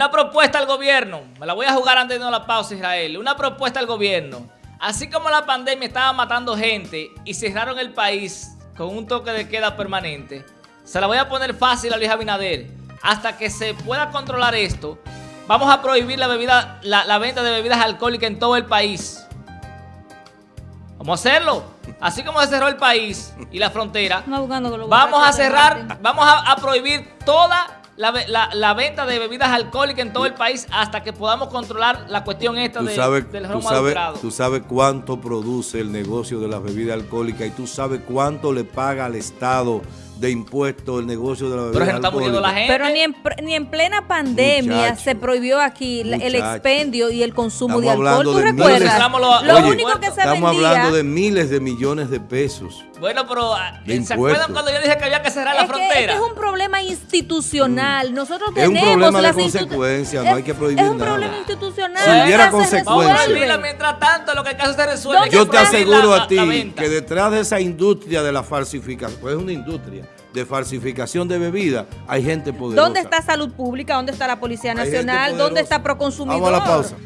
Una propuesta al gobierno, me la voy a jugar antes de la pausa, Israel. Una propuesta al gobierno. Así como la pandemia estaba matando gente y cerraron el país con un toque de queda permanente, se la voy a poner fácil a Luis Abinader. Hasta que se pueda controlar esto, vamos a prohibir la, bebida, la, venta de bebidas alcohólicas en todo el país. Vamos a hacerlo. Así como se cerró el país y la frontera, vamos a cerrar, vamos a, a prohibir toda la, venta de bebidas alcohólicas en todo el país hasta que podamos controlar la cuestión esta de, del romo tú sabes, Tú sabes cuánto produce el negocio de las bebidas alcohólicas y tú sabes cuánto le paga al Estado de impuestos el negocio de la bebida Pero está muriendo la gente. Pero ni en, ni en plena pandemia se prohibió aquí el expendio y el consumo de alcohol. ¿Tú recuerdas? lo, único que se Estamos hablando de miles de millones de pesos. Bueno, pero ah, ¿se acuerdan cuando yo dije que había que cerrar la frontera? Que, es un institucional. Mm. Nosotros tenemos Es un problema de consecuencias, no hay que prohibir nada. Es un problema institucional. Si hubiera consecuencias. mientras tanto, lo que caso se resuelve. Yo te aseguro a ti que detrás de esa industria de la falsificación, pues es una industria de falsificación de bebida, hay gente poderosa. ¿Dónde está Salud Pública? ¿Dónde está la Policía Nacional? ¿Dónde está Proconsumidor? Vamos a la pausa.